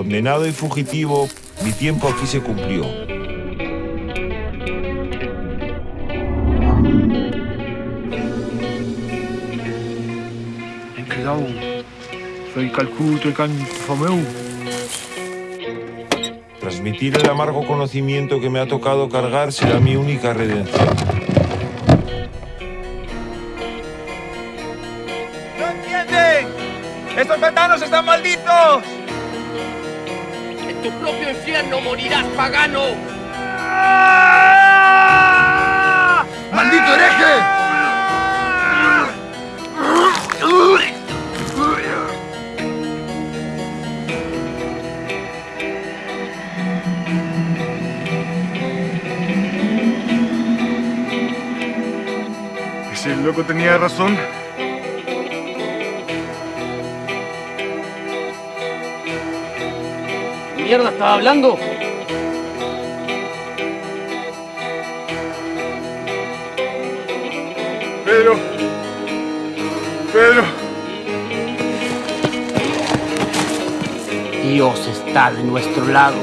condenado y fugitivo, mi tiempo aquí se cumplió. Soy. Transmitir el amargo conocimiento que me ha tocado cargar será mi única redención. ¡No entienden! ¡Estos ventanos están malditos! En tu propio infierno morirás, pagano. ¡Maldito hereje! Ese loco tenía razón. Mierda estaba hablando? Pedro. Pedro. Dios está de nuestro lado.